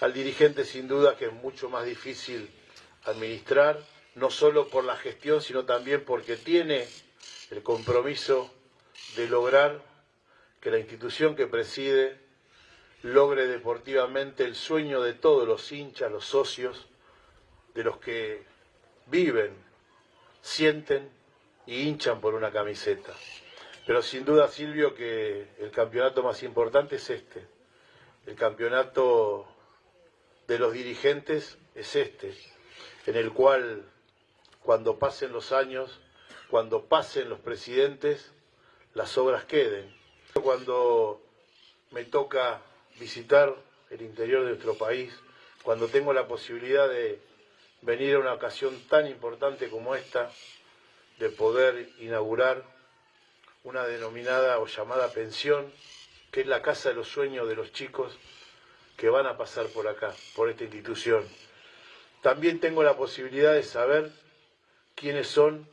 al dirigente sin duda que es mucho más difícil administrar, no solo por la gestión, sino también porque tiene el compromiso de lograr que la institución que preside logre deportivamente el sueño de todos los hinchas, los socios, de los que viven, sienten y hinchan por una camiseta. Pero sin duda, Silvio, que el campeonato más importante es este. El campeonato de los dirigentes es este, en el cual cuando pasen los años, cuando pasen los presidentes, las obras queden. Cuando me toca visitar el interior de nuestro país, cuando tengo la posibilidad de venir a una ocasión tan importante como esta, de poder inaugurar una denominada o llamada pensión, que es la casa de los sueños de los chicos que van a pasar por acá, por esta institución. También tengo la posibilidad de saber quiénes son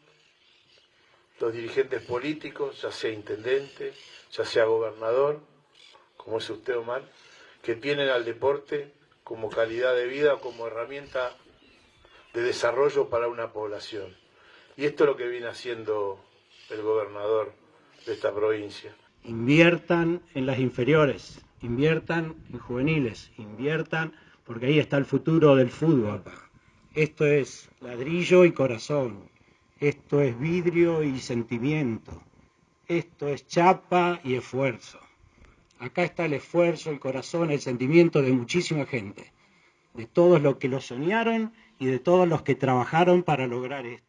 los dirigentes políticos, ya sea intendente, ya sea gobernador, como es usted Omar, que tienen al deporte como calidad de vida, como herramienta de desarrollo para una población. Y esto es lo que viene haciendo el gobernador de esta provincia. Inviertan en las inferiores, inviertan en juveniles, inviertan porque ahí está el futuro del fútbol. Esto es ladrillo y corazón, esto es vidrio y sentimiento, esto es chapa y esfuerzo. Acá está el esfuerzo, el corazón, el sentimiento de muchísima gente, de todos los que lo soñaron y de todos los que trabajaron para lograr esto.